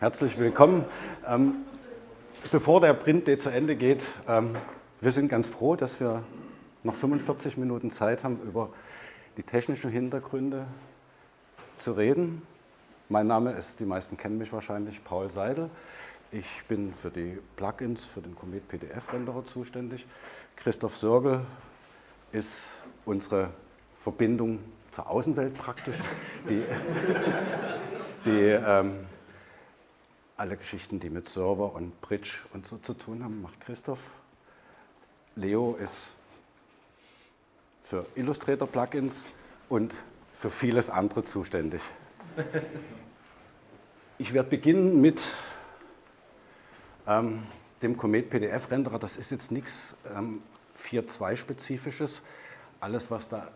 Herzlich willkommen. Ähm, bevor der Print zu Ende geht, ähm, wir sind ganz froh, dass wir noch 45 Minuten Zeit haben, über die technischen Hintergründe zu reden. Mein Name ist, die meisten kennen mich wahrscheinlich, Paul Seidel. Ich bin für die Plugins für den Comet PDF-Renderer zuständig. Christoph Sörgel ist unsere Verbindung zur Außenwelt praktisch, die, die ähm, alle Geschichten, die mit Server und Bridge und so zu tun haben, macht Christoph. Leo ist für Illustrator-Plugins und für vieles andere zuständig. Ich werde beginnen mit ähm, dem Comet PDF-Renderer. Das ist jetzt nichts ähm, 4.2-spezifisches. Alles, was da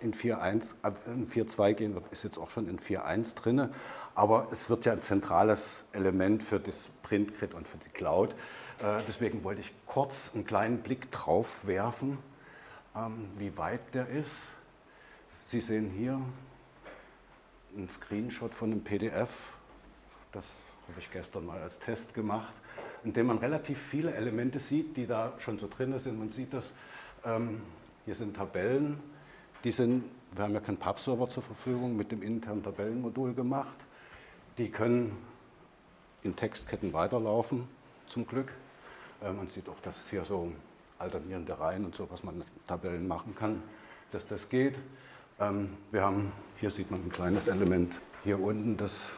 in 4.1, äh, in 4.2 gehen wird, ist jetzt auch schon in 4.1 drin. Aber es wird ja ein zentrales Element für das Printgrid und für die Cloud. Äh, deswegen wollte ich kurz einen kleinen Blick drauf werfen, ähm, wie weit der ist. Sie sehen hier einen Screenshot von einem PDF. Das habe ich gestern mal als Test gemacht, in dem man relativ viele Elemente sieht, die da schon so drin sind. Man sieht das, ähm, hier sind Tabellen, die sind, wir haben ja keinen Pub-Server zur Verfügung, mit dem internen Tabellenmodul gemacht. Die können in Textketten weiterlaufen, zum Glück. Äh, man sieht auch, dass es hier so alternierende Reihen und so, was man mit Tabellen machen kann, dass das geht. Ähm, wir haben, hier sieht man ein kleines Element, hier unten das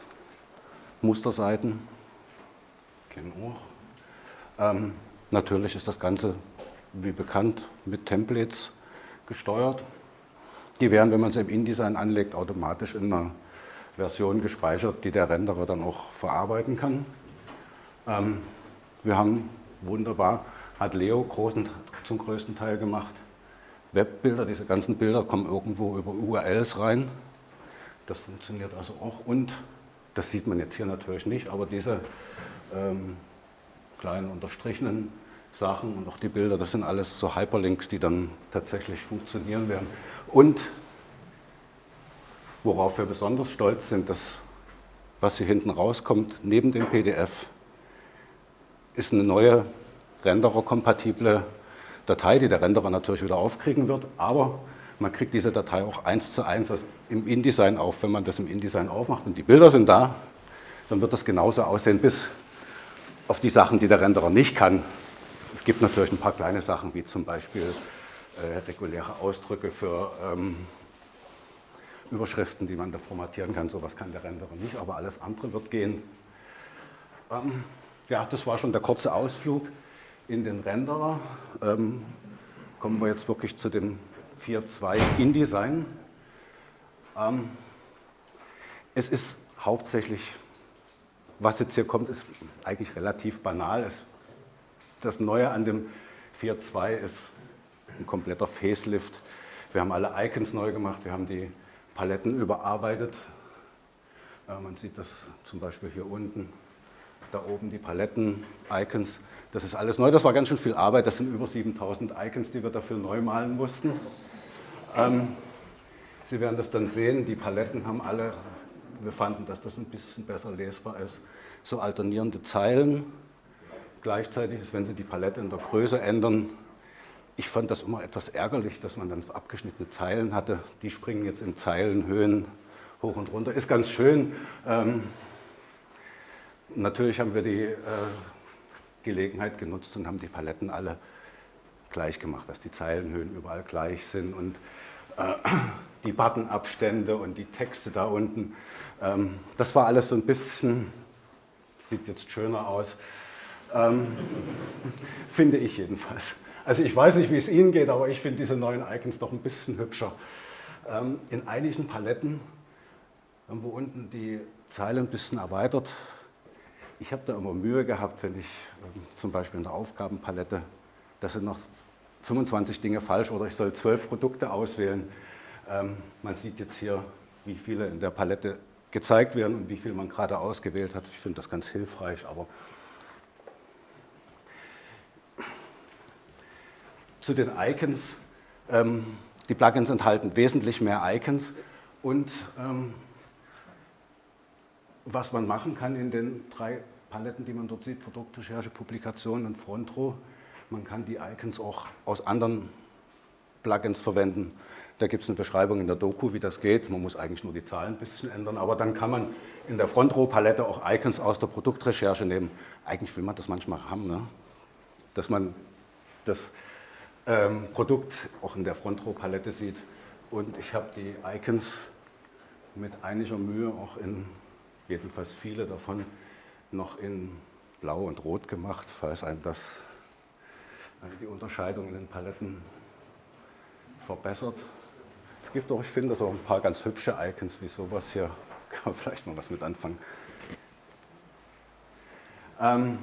Musterseiten, kennen auch. Ähm, natürlich ist das Ganze, wie bekannt, mit Templates gesteuert. Die werden, wenn man sie im InDesign anlegt, automatisch in einer Version gespeichert, die der Renderer dann auch verarbeiten kann. Ähm, wir haben wunderbar, hat Leo großen, zum größten Teil gemacht, Webbilder, diese ganzen Bilder kommen irgendwo über URLs rein. Das funktioniert also auch und, das sieht man jetzt hier natürlich nicht, aber diese ähm, kleinen unterstrichenen Sachen und auch die Bilder, das sind alles so Hyperlinks, die dann tatsächlich funktionieren werden. Und worauf wir besonders stolz sind, dass was hier hinten rauskommt, neben dem PDF, ist eine neue Renderer-kompatible Datei, die der Renderer natürlich wieder aufkriegen wird, aber man kriegt diese Datei auch eins zu eins im InDesign auf. Wenn man das im InDesign aufmacht und die Bilder sind da, dann wird das genauso aussehen, bis auf die Sachen, die der Renderer nicht kann. Es gibt natürlich ein paar kleine Sachen, wie zum Beispiel äh, reguläre Ausdrücke für ähm, Überschriften, die man da formatieren kann. Sowas kann der Renderer nicht, aber alles andere wird gehen. Ähm, ja, das war schon der kurze Ausflug in den Renderer. Ähm, kommen wir jetzt wirklich zu dem 4.2 InDesign. Ähm, es ist hauptsächlich, was jetzt hier kommt, ist eigentlich relativ banal. Es, das Neue an dem 4.2 ist ein kompletter Facelift. Wir haben alle Icons neu gemacht, wir haben die Paletten überarbeitet. Äh, man sieht das zum Beispiel hier unten, da oben die Paletten-Icons. Das ist alles neu, das war ganz schön viel Arbeit, das sind über 7000 Icons, die wir dafür neu malen mussten. Ähm, Sie werden das dann sehen, die Paletten haben alle, wir fanden, dass das ein bisschen besser lesbar ist, so alternierende Zeilen. Gleichzeitig ist, wenn Sie die Palette in der Größe ändern, ich fand das immer etwas ärgerlich, dass man dann abgeschnittene Zeilen hatte. Die springen jetzt in Zeilenhöhen hoch und runter. Ist ganz schön. Ähm, natürlich haben wir die äh, Gelegenheit genutzt und haben die Paletten alle gleich gemacht, dass die Zeilenhöhen überall gleich sind und äh, die Buttonabstände und die Texte da unten. Ähm, das war alles so ein bisschen, sieht jetzt schöner aus, ähm, finde ich jedenfalls. Also ich weiß nicht, wie es Ihnen geht, aber ich finde diese neuen Icons doch ein bisschen hübscher. Ähm, in einigen Paletten haben wir unten die Zeile ein bisschen erweitert. Ich habe da immer Mühe gehabt, wenn ich ähm, zum Beispiel in der Aufgabenpalette, da sind noch 25 Dinge falsch oder ich soll zwölf Produkte auswählen. Ähm, man sieht jetzt hier, wie viele in der Palette gezeigt werden und wie viel man gerade ausgewählt hat. Ich finde das ganz hilfreich, aber zu den Icons. Ähm, die Plugins enthalten wesentlich mehr Icons und ähm, was man machen kann in den drei Paletten, die man dort sieht, Produktrecherche, Publikation und Frontro, man kann die Icons auch aus anderen Plugins verwenden. Da gibt es eine Beschreibung in der Doku, wie das geht. Man muss eigentlich nur die Zahlen ein bisschen ändern, aber dann kann man in der Frontrow-Palette auch Icons aus der Produktrecherche nehmen. Eigentlich will man das manchmal haben, ne? dass man das ähm, Produkt auch in der Frontrow-Palette sieht. Und ich habe die Icons mit einiger Mühe auch in, jedenfalls viele davon, noch in Blau und Rot gemacht, falls einem das äh, die Unterscheidung in den Paletten verbessert. Es gibt auch, ich finde, so ein paar ganz hübsche Icons wie sowas hier. Kann man vielleicht mal was mit anfangen. Ähm,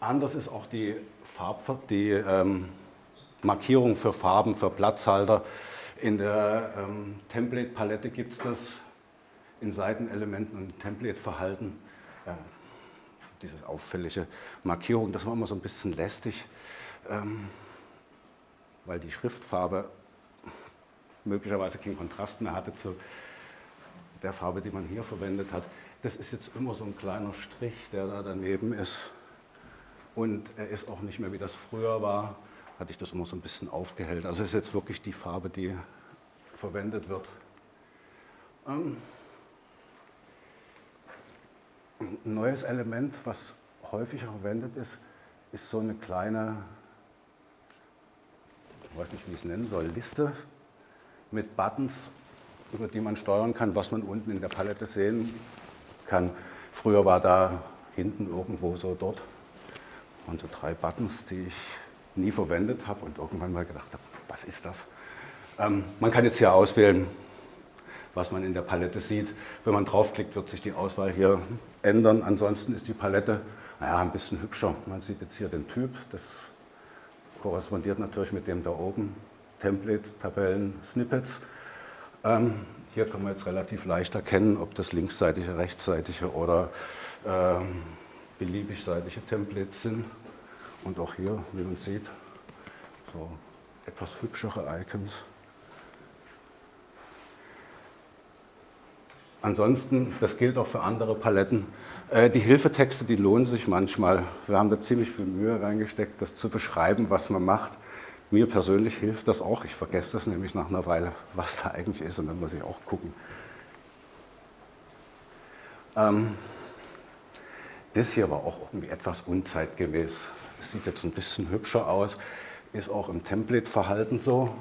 anders ist auch die, Farb, die ähm, Markierung für Farben, für Platzhalter. In der ähm, Template-Palette gibt es das in Seitenelementen und Template-Verhalten. Äh, diese auffällige Markierung, das war immer so ein bisschen lästig. Ähm, weil die Schriftfarbe möglicherweise keinen Kontrast mehr hatte zu der Farbe, die man hier verwendet hat. Das ist jetzt immer so ein kleiner Strich, der da daneben ist. Und er ist auch nicht mehr, wie das früher war, hatte ich das immer so ein bisschen aufgehellt. Also es ist jetzt wirklich die Farbe, die verwendet wird. Ähm, ein neues Element, was häufiger verwendet ist, ist so eine kleine ich weiß nicht, wie ich es nennen soll, Liste mit Buttons, über die man steuern kann, was man unten in der Palette sehen kann. Früher war da hinten irgendwo so dort und so drei Buttons, die ich nie verwendet habe und irgendwann mal gedacht habe, was ist das? Ähm, man kann jetzt hier auswählen, was man in der Palette sieht. Wenn man draufklickt, wird sich die Auswahl hier ändern. Ansonsten ist die Palette naja, ein bisschen hübscher. Man sieht jetzt hier den Typ, das korrespondiert natürlich mit dem da oben, Templates, Tabellen, Snippets. Ähm, hier kann man jetzt relativ leicht erkennen, ob das linksseitige, rechtsseitige oder ähm, beliebig seitige Templates sind. Und auch hier, wie man sieht, so etwas hübschere Icons. Ansonsten, das gilt auch für andere Paletten, äh, die Hilfetexte, die lohnen sich manchmal. Wir haben da ziemlich viel Mühe reingesteckt, das zu beschreiben, was man macht. Mir persönlich hilft das auch. Ich vergesse das nämlich nach einer Weile, was da eigentlich ist und dann muss ich auch gucken. Ähm, das hier war auch irgendwie etwas unzeitgemäß. Es sieht jetzt ein bisschen hübscher aus, ist auch im Template-Verhalten so.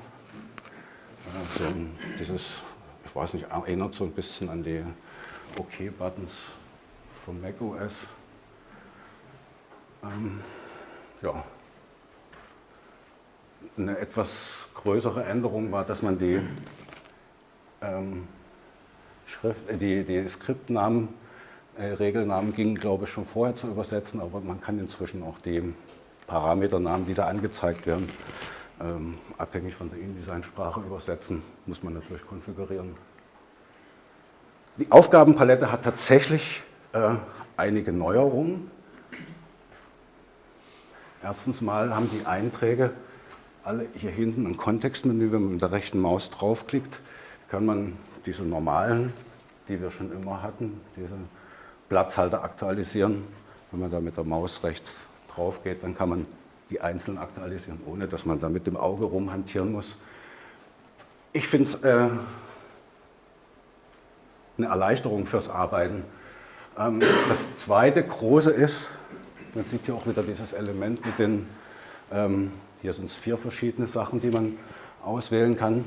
Also dieses, ich weiß nicht, erinnert so ein bisschen an die OK-Buttons von macOS. Ähm, ja. Eine etwas größere Änderung war, dass man die, ähm, Schrift, äh, die, die Skriptnamen, Regelnamen gingen, glaube ich, schon vorher zu übersetzen, aber man kann inzwischen auch die Parameternamen, die da angezeigt werden, ähm, abhängig von der InDesign-Sprache übersetzen, muss man natürlich konfigurieren. Die Aufgabenpalette hat tatsächlich äh, einige Neuerungen. Erstens mal haben die Einträge alle hier hinten ein Kontextmenü. Wenn man mit der rechten Maus draufklickt, kann man diese normalen, die wir schon immer hatten, diese Platzhalter aktualisieren. Wenn man da mit der Maus rechts drauf geht, dann kann man die einzeln aktualisieren, ohne dass man da mit dem Auge rumhantieren muss. Ich finde es äh, eine Erleichterung fürs Arbeiten. Ähm, das zweite große ist, man sieht hier auch wieder dieses Element mit den, ähm, hier sind es vier verschiedene Sachen, die man auswählen kann.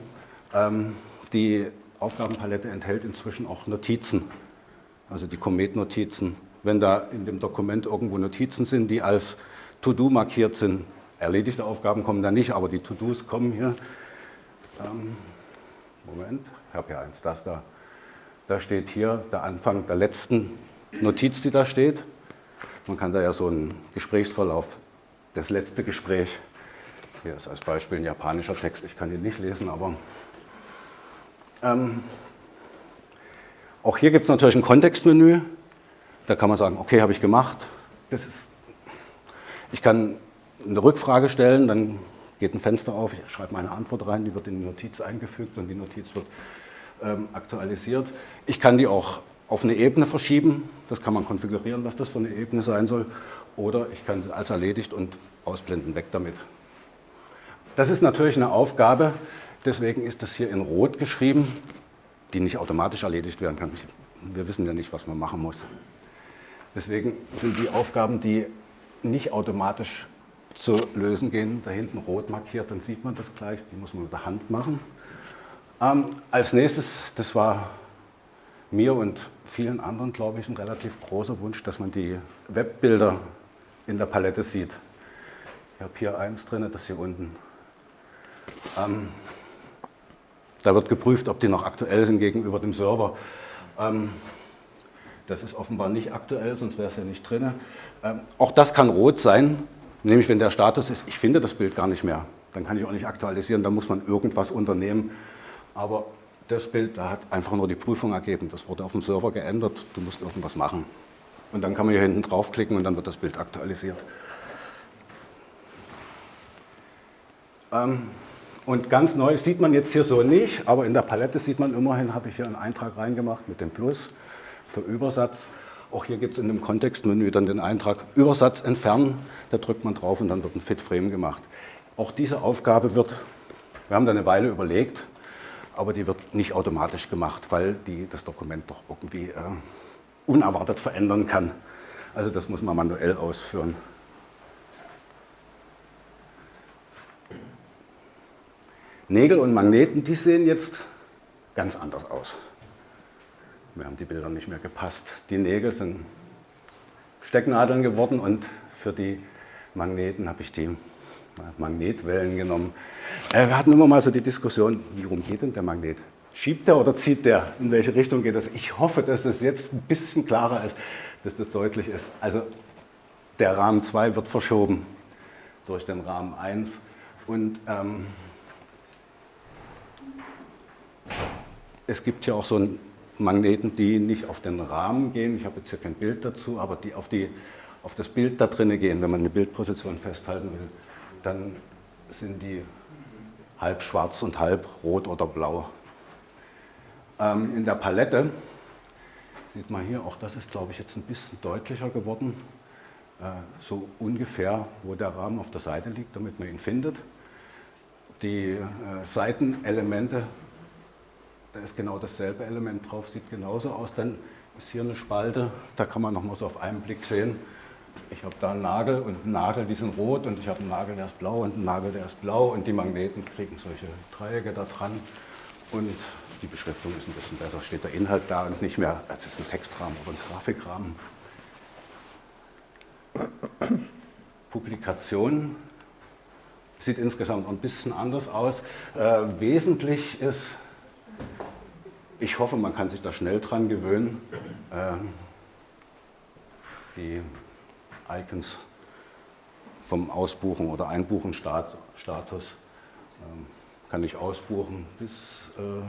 Ähm, die Aufgabenpalette enthält inzwischen auch Notizen, also die Comet-Notizen. Wenn da in dem Dokument irgendwo Notizen sind, die als To-Do markiert sind, erledigte Aufgaben kommen da nicht, aber die To-Dos kommen hier. Moment, ich habe hier eins, das da. Da steht hier der Anfang der letzten Notiz, die da steht. Man kann da ja so einen Gesprächsverlauf, das letzte Gespräch, hier ist als Beispiel ein japanischer Text, ich kann ihn nicht lesen, aber ähm, auch hier gibt es natürlich ein Kontextmenü. Da kann man sagen, okay, habe ich gemacht. Das ist, ich kann eine Rückfrage stellen, dann geht ein Fenster auf, ich schreibe meine Antwort rein, die wird in die Notiz eingefügt und die Notiz wird ähm, aktualisiert. Ich kann die auch auf eine Ebene verschieben. Das kann man konfigurieren, was das für eine Ebene sein soll. Oder ich kann sie als erledigt und ausblenden, weg damit. Das ist natürlich eine Aufgabe, deswegen ist das hier in Rot geschrieben, die nicht automatisch erledigt werden kann. Wir wissen ja nicht, was man machen muss. Deswegen sind die Aufgaben, die nicht automatisch zu lösen gehen, da hinten rot markiert, dann sieht man das gleich, die muss man mit der Hand machen. Ähm, als nächstes, das war mir und vielen anderen, glaube ich, ein relativ großer Wunsch, dass man die Webbilder in der Palette sieht. Ich habe hier eins drin, das hier unten. Ähm, da wird geprüft, ob die noch aktuell sind gegenüber dem Server. Ähm, das ist offenbar nicht aktuell, sonst wäre es ja nicht drin. Ähm, auch das kann rot sein, nämlich wenn der Status ist, ich finde das Bild gar nicht mehr. Dann kann ich auch nicht aktualisieren, dann muss man irgendwas unternehmen. Aber das Bild, da hat einfach nur die Prüfung ergeben. Das wurde auf dem Server geändert, du musst irgendwas machen. Und dann kann man hier hinten draufklicken und dann wird das Bild aktualisiert. Ähm, und ganz neu sieht man jetzt hier so nicht, aber in der Palette sieht man immerhin, habe ich hier einen Eintrag reingemacht mit dem Plus für Übersatz. Auch hier gibt es in dem Kontextmenü dann den Eintrag Übersatz entfernen. Da drückt man drauf und dann wird ein Fit-Frame gemacht. Auch diese Aufgabe wird, wir haben da eine Weile überlegt, aber die wird nicht automatisch gemacht, weil die das Dokument doch irgendwie äh, unerwartet verändern kann. Also das muss man manuell ausführen. Nägel und Magneten, die sehen jetzt ganz anders aus. Mir haben die Bilder nicht mehr gepasst. Die Nägel sind Stecknadeln geworden und für die Magneten habe ich die Magnetwellen genommen. Äh, wir hatten immer mal so die Diskussion, wie rum geht denn der Magnet? Schiebt der oder zieht der? In welche Richtung geht das? Ich hoffe, dass es jetzt ein bisschen klarer ist, dass das deutlich ist. Also der Rahmen 2 wird verschoben durch den Rahmen 1 und ähm, es gibt ja auch so Magneten, die nicht auf den Rahmen gehen. Ich habe jetzt hier kein Bild dazu, aber die auf, die auf das Bild da drinnen gehen, wenn man eine Bildposition festhalten will, dann sind die halb schwarz und halb rot oder blau. Ähm, in der Palette sieht man hier, auch das ist glaube ich jetzt ein bisschen deutlicher geworden, äh, so ungefähr, wo der Rahmen auf der Seite liegt, damit man ihn findet. Die äh, Seitenelemente da ist genau dasselbe Element drauf, sieht genauso aus. Dann ist hier eine Spalte, da kann man noch mal so auf einen Blick sehen. Ich habe da einen Nagel und einen Nagel, die sind rot und ich habe einen Nagel, der ist blau und einen Nagel, der ist blau und die Magneten kriegen solche Dreiecke da dran und die Beschriftung ist ein bisschen besser, steht der Inhalt da und nicht mehr, als ist ein Textrahmen oder ein Grafikrahmen. Publikation sieht insgesamt ein bisschen anders aus. Äh, wesentlich ist ich hoffe, man kann sich da schnell dran gewöhnen. Äh, die Icons vom Ausbuchen oder Einbuchen-Status ähm, kann ich ausbuchen. Das äh,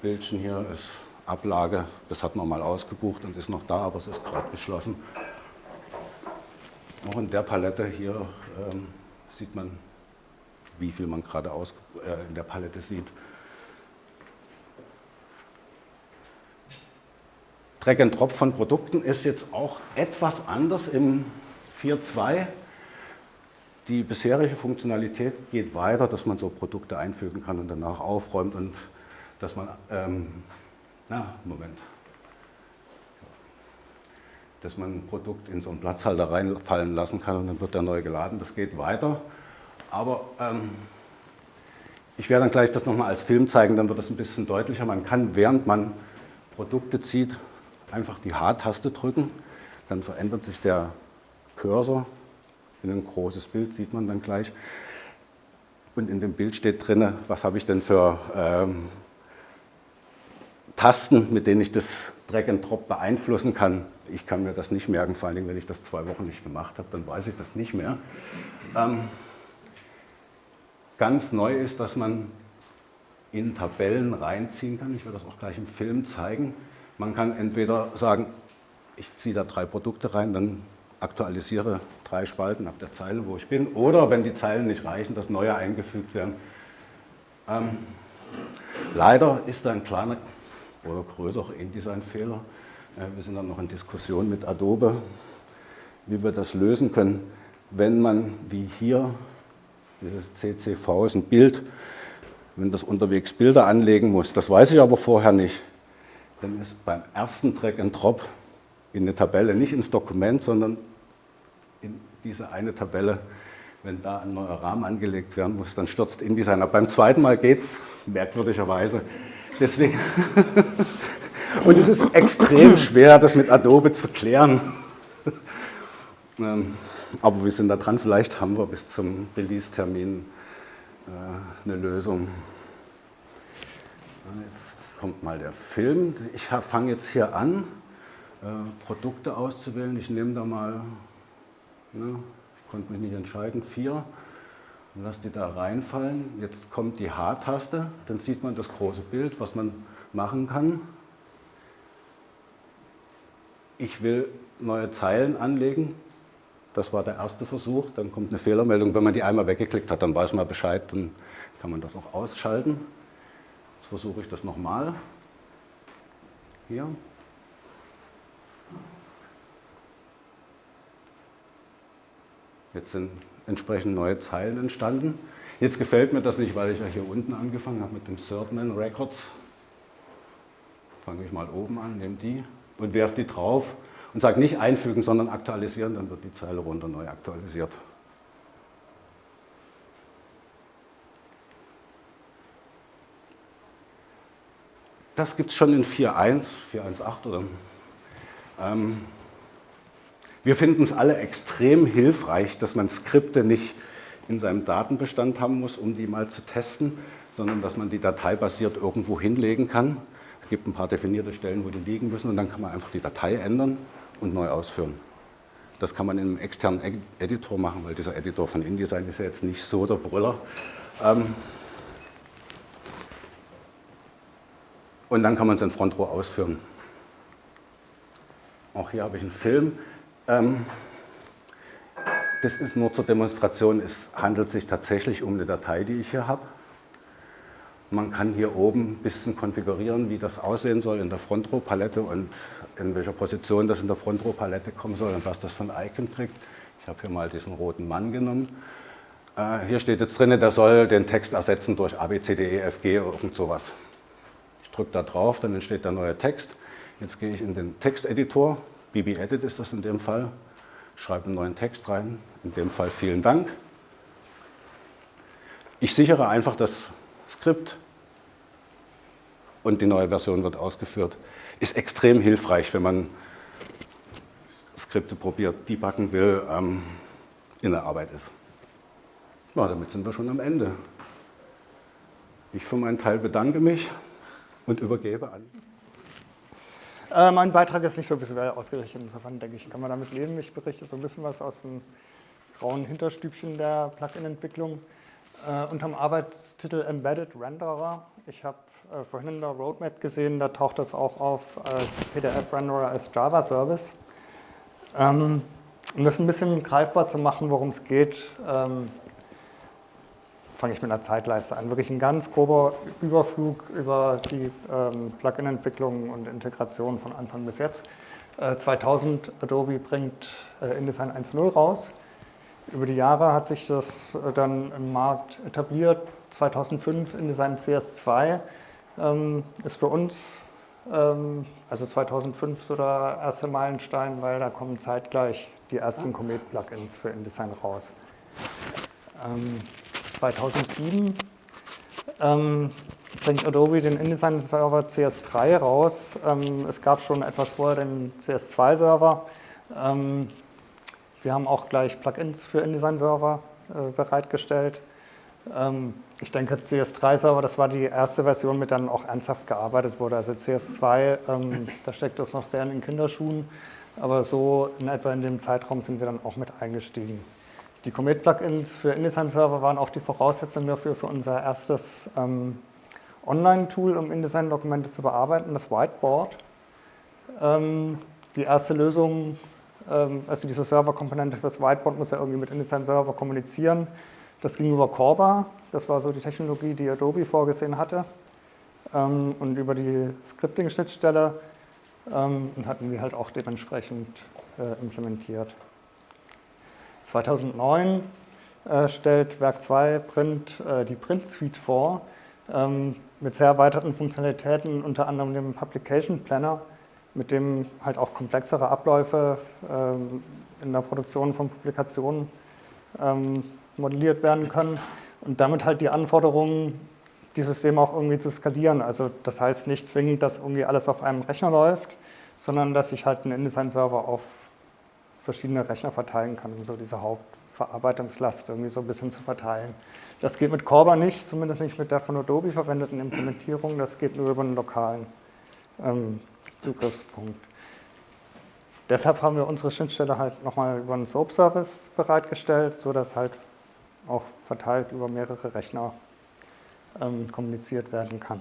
Bildchen hier ist Ablage, das hat man mal ausgebucht und ist noch da, aber es ist gerade geschlossen. Auch in der Palette hier ähm, sieht man, wie viel man gerade äh, in der Palette sieht. Drag and Drop von Produkten ist jetzt auch etwas anders im 4.2. Die bisherige Funktionalität geht weiter, dass man so Produkte einfügen kann und danach aufräumt und dass man, ähm, na, Moment, dass man ein Produkt in so einen Platzhalter reinfallen lassen kann und dann wird er neu geladen. Das geht weiter, aber ähm, ich werde dann gleich das nochmal als Film zeigen, dann wird das ein bisschen deutlicher. Man kann, während man Produkte zieht, einfach die H-Taste drücken, dann verändert sich der Cursor in ein großes Bild, sieht man dann gleich. Und in dem Bild steht drin, was habe ich denn für ähm, Tasten, mit denen ich das Drag and Drop beeinflussen kann. Ich kann mir das nicht merken, vor allen Dingen, wenn ich das zwei Wochen nicht gemacht habe, dann weiß ich das nicht mehr. Ähm, ganz neu ist, dass man in Tabellen reinziehen kann. Ich werde das auch gleich im Film zeigen. Man kann entweder sagen, ich ziehe da drei Produkte rein, dann aktualisiere drei Spalten ab der Zeile, wo ich bin. Oder wenn die Zeilen nicht reichen, dass neue eingefügt werden. Ähm, Leider ist da ein kleiner oder größerer InDesign-Fehler. Wir sind dann noch in Diskussion mit Adobe, wie wir das lösen können, wenn man, wie hier, dieses CCV ist ein Bild, wenn das unterwegs Bilder anlegen muss. Das weiß ich aber vorher nicht. Dann ist beim ersten Drag and Drop in eine Tabelle, nicht ins Dokument, sondern in diese eine Tabelle, wenn da ein neuer Rahmen angelegt werden muss, dann stürzt InDesign ab. Beim zweiten Mal geht es, merkwürdigerweise. Deswegen Und es ist extrem schwer, das mit Adobe zu klären. Ähm, aber wir sind da dran, vielleicht haben wir bis zum Release-Termin äh, eine Lösung. Jetzt kommt mal der Film. Ich fange jetzt hier an, äh, Produkte auszuwählen. Ich nehme da mal, ne, ich konnte mich nicht entscheiden, vier und lasse die da reinfallen. Jetzt kommt die H-Taste, dann sieht man das große Bild, was man machen kann. Ich will neue Zeilen anlegen. Das war der erste Versuch. Dann kommt eine Fehlermeldung. Wenn man die einmal weggeklickt hat, dann weiß man Bescheid. Dann kann man das auch ausschalten. Jetzt versuche ich das nochmal. Hier. Jetzt sind entsprechend neue Zeilen entstanden. Jetzt gefällt mir das nicht, weil ich ja hier unten angefangen habe mit dem Thirdman Records. Fange ich mal oben an, nehme die und werfe die drauf und sage nicht einfügen, sondern aktualisieren, dann wird die Zeile runter neu aktualisiert. Das gibt es schon in 4.1, 4.1.8 oder. Ähm, wir finden es alle extrem hilfreich, dass man Skripte nicht in seinem Datenbestand haben muss, um die mal zu testen, sondern dass man die Datei basiert irgendwo hinlegen kann. Es gibt ein paar definierte Stellen, wo die liegen müssen und dann kann man einfach die Datei ändern und neu ausführen. Das kann man in einem externen Editor machen, weil dieser Editor von InDesign ist ja jetzt nicht so der Brüller. Ähm und dann kann man es in Front Row ausführen. Auch hier habe ich einen Film. Ähm das ist nur zur Demonstration, es handelt sich tatsächlich um eine Datei, die ich hier habe. Man kann hier oben ein bisschen konfigurieren, wie das aussehen soll in der Front-Row-Palette und in welcher Position das in der Front-Row-Palette kommen soll und was das ein Icon kriegt. Ich habe hier mal diesen roten Mann genommen. Äh, hier steht jetzt drin, der soll den Text ersetzen durch A, B, C, D, E, F, G irgend sowas. Drücke da drauf, dann entsteht der neue Text. Jetzt gehe ich in den Texteditor, BB Edit ist das in dem Fall, schreibe einen neuen Text rein, in dem Fall vielen Dank. Ich sichere einfach das Skript und die neue Version wird ausgeführt. Ist extrem hilfreich, wenn man Skripte probiert, debuggen will, ähm, in der Arbeit ist. Ja, damit sind wir schon am Ende. Ich für meinen Teil bedanke mich und übergebe an. Äh, mein Beitrag ist nicht so visuell ausgerichtet, insofern denke ich, kann man damit leben. Ich berichte so ein bisschen was aus dem grauen Hinterstübchen der Plugin-Entwicklung äh, unter dem Arbeitstitel Embedded Renderer. Ich habe äh, vorhin in der Roadmap gesehen, da taucht das auch auf als PDF-Renderer als Java-Service. Ähm, um das ein bisschen greifbar zu machen, worum es geht, ähm, fange ich mit einer Zeitleiste an. Wirklich ein ganz grober Überflug über die ähm, Plugin-Entwicklung und Integration von Anfang bis jetzt. Äh, 2000 Adobe bringt äh, InDesign 1.0 raus. Über die Jahre hat sich das äh, dann im Markt etabliert. 2005 InDesign CS2 ähm, ist für uns, ähm, also 2005 so der erste Meilenstein, weil da kommen zeitgleich die ersten Comet-Plugins für InDesign raus. Ähm, 2007 ähm, bringt Adobe den InDesign-Server CS3 raus. Ähm, es gab schon etwas vorher den CS2-Server. Ähm, wir haben auch gleich Plugins für InDesign-Server äh, bereitgestellt. Ähm, ich denke, CS3-Server, das war die erste Version, mit der dann auch ernsthaft gearbeitet wurde. Also CS2, ähm, da steckt das noch sehr in den Kinderschuhen, aber so in etwa in dem Zeitraum sind wir dann auch mit eingestiegen. Die Comet-Plugins für InDesign-Server waren auch die Voraussetzung dafür für unser erstes ähm, Online-Tool, um InDesign-Dokumente zu bearbeiten, das Whiteboard. Ähm, die erste Lösung ähm, also diese Serverkomponente fürs Whiteboard muss ja irgendwie mit InDesign Server kommunizieren. Das ging über Corba, das war so die Technologie, die Adobe vorgesehen hatte. ähm, und über die Scripting-Schnittstelle ähm, und hatten wir halt auch dementsprechend äh, implementiert. 2009 äh, stellt Werk 2 Print äh, die Print-Suite vor, ähm, mit sehr erweiterten Funktionalitäten, unter anderem dem Publication Planner, mit dem halt auch komplexere Abläufe ähm, in der Produktion von Publikationen ähm, modelliert werden können und damit halt die Anforderungen, die Systeme auch irgendwie zu skalieren. Also das heißt nicht zwingend, dass irgendwie alles auf einem Rechner läuft, sondern dass ich halt einen InDesign-Server auf verschiedene Rechner verteilen kann, um so diese Hauptverarbeitungslast irgendwie so ein bisschen zu verteilen. Das geht mit Corba nicht, zumindest nicht mit der von Adobe verwendeten Implementierung, das geht nur über einen lokalen ähm, Zugriffspunkt. Deshalb haben wir unsere Schnittstelle halt nochmal über einen SOAP-Service bereitgestellt, sodass halt auch verteilt über mehrere Rechner ähm, kommuniziert werden kann.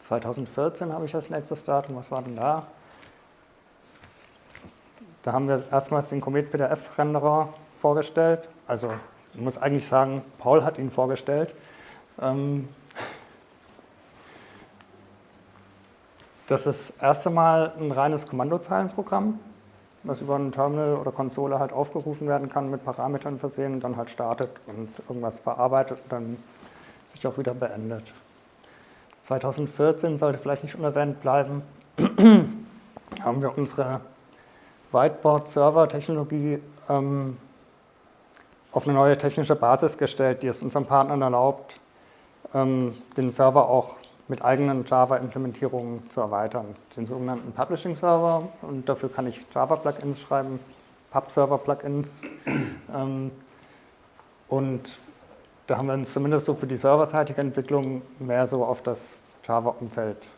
2014 habe ich als nächstes Datum, was war denn da? Da haben wir erstmals den Comet PDF-Renderer vorgestellt. Also ich muss eigentlich sagen, Paul hat ihn vorgestellt. Ähm, das ist das erste Mal ein reines Kommandozeilenprogramm, was über ein Terminal oder Konsole halt aufgerufen werden kann, mit Parametern versehen und dann halt startet und irgendwas verarbeitet und dann sich auch wieder beendet. 2014 sollte vielleicht nicht unerwähnt bleiben, haben wir unsere Whiteboard-Server-Technologie ähm, auf eine neue technische Basis gestellt, die es unseren Partnern erlaubt, ähm, den Server auch mit eigenen Java-Implementierungen zu erweitern. Den sogenannten Publishing-Server und dafür kann ich Java-Plugins schreiben, Pub-Server-Plugins. ähm, und da haben wir uns zumindest so für die serverseitige Entwicklung mehr so auf das Java-Umfeld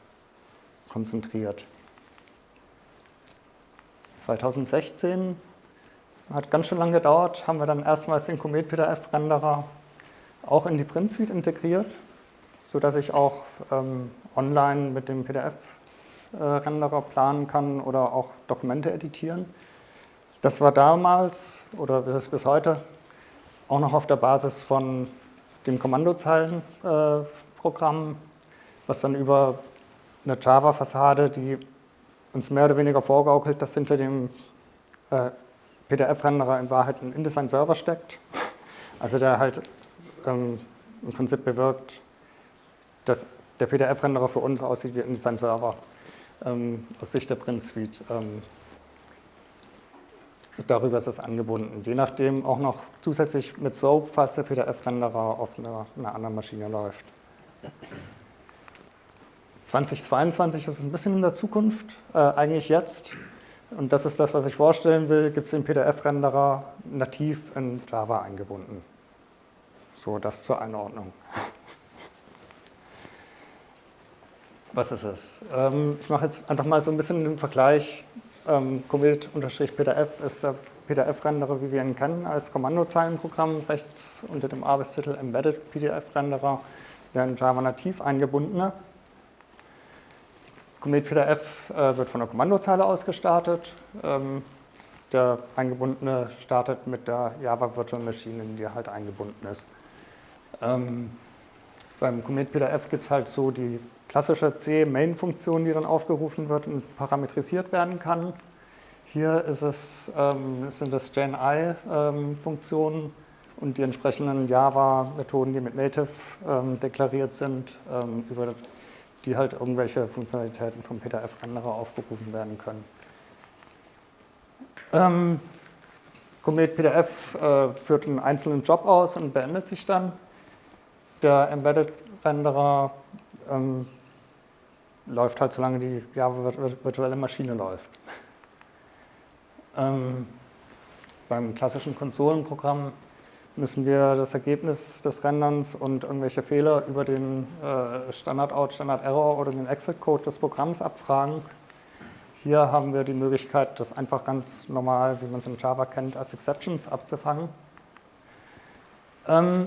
konzentriert. 2016 hat ganz schön lange gedauert, haben wir dann erstmals den Comet PDF-Renderer auch in die Print Suite integriert, sodass ich auch ähm, online mit dem PDF-Renderer planen kann oder auch Dokumente editieren. Das war damals oder bis, bis heute auch noch auf der Basis von dem Kommandozeilenprogramm, äh, was dann über eine Java-Fassade, die uns mehr oder weniger vorgaukelt, dass hinter dem äh, PDF-Renderer in Wahrheit ein InDesign-Server steckt. Also der halt ähm, im Prinzip bewirkt, dass der PDF-Renderer für uns aussieht wie ein InDesign-Server ähm, aus Sicht der Print Suite. Ähm, darüber ist es angebunden. Je nachdem auch noch zusätzlich mit SOAP, falls der PDF-Renderer auf einer, einer, anderen Maschine läuft. 2022 ist ein bisschen in der Zukunft, äh, eigentlich jetzt. Und das ist das, was ich vorstellen will, gibt es den PDF-Renderer nativ in Java eingebunden. So, das zur Einordnung. Was ist es? Ähm, ich mache jetzt einfach mal so ein bisschen den Vergleich ähm, Commit-PDF ist der PDF-Renderer, wie wir ihn kennen, als Kommandozeilenprogramm rechts unter dem Arbeitstitel Embedded PDF-Renderer, der in Java nativ eingebundene. Commit PDF äh, wird von der Kommandozeile aus gestartet. Ähm, der eingebundene startet mit der Java Virtual Machine, in die halt eingebunden ist. Ähm, beim Commit PDF gibt es halt so die klassische C-Main-Funktion, die dann aufgerufen wird und parametrisiert werden kann. Hier ist es, ähm, sind das GenI-Funktionen ähm, und die entsprechenden Java-Methoden, die mit Native ähm, deklariert sind, ähm, über die halt irgendwelche Funktionalitäten vom PDF-Renderer aufgerufen werden können. Ähm, Comet PDF äh, führt einen einzelnen Job aus und beendet sich dann. Der Embedded-Renderer ähm, läuft halt, solange die Java virtuelle Maschine läuft. Ähm, beim klassischen Konsolenprogramm müssen wir das Ergebnis des Renderns und irgendwelche Fehler über den äh, Standard-Out, Standard-Error oder den Exit-Code des Programms abfragen. Hier haben wir die Möglichkeit, das einfach ganz normal, wie man es in Java kennt, als Exceptions abzufangen. Ähm,